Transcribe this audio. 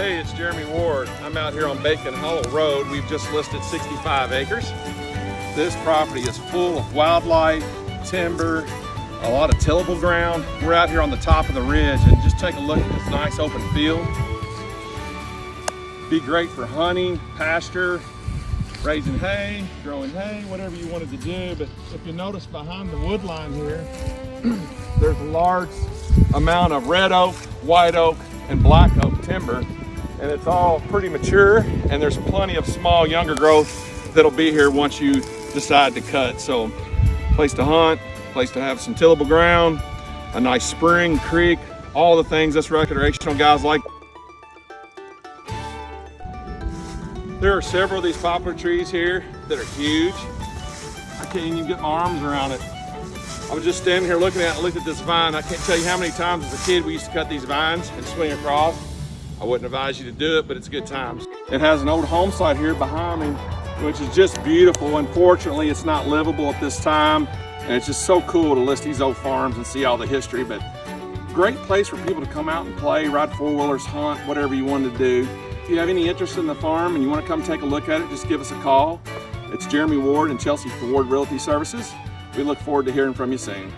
Hey, it's Jeremy Ward. I'm out here on Bacon Hollow Road. We've just listed 65 acres. This property is full of wildlife, timber, a lot of tillable ground. We're out here on the top of the ridge and just take a look at this nice open field. Be great for hunting, pasture, raising hay, growing hay, whatever you wanted to do. But if you notice behind the wood line here, there's a large amount of red oak, white oak, and black oak timber. And it's all pretty mature and there's plenty of small younger growth that'll be here once you decide to cut. So place to hunt, place to have some tillable ground, a nice spring, creek, all the things us recreational guys like. There are several of these poplar trees here that are huge. I can't even get my arms around it. I was just standing here looking at looked at this vine. I can't tell you how many times as a kid we used to cut these vines and swing across. I wouldn't advise you to do it, but it's good times. It has an old home site here behind me, which is just beautiful. Unfortunately, it's not livable at this time. And it's just so cool to list these old farms and see all the history, but great place for people to come out and play, ride four-wheelers, hunt, whatever you want to do. If you have any interest in the farm and you want to come take a look at it, just give us a call. It's Jeremy Ward and Chelsea Ward Realty Services. We look forward to hearing from you soon.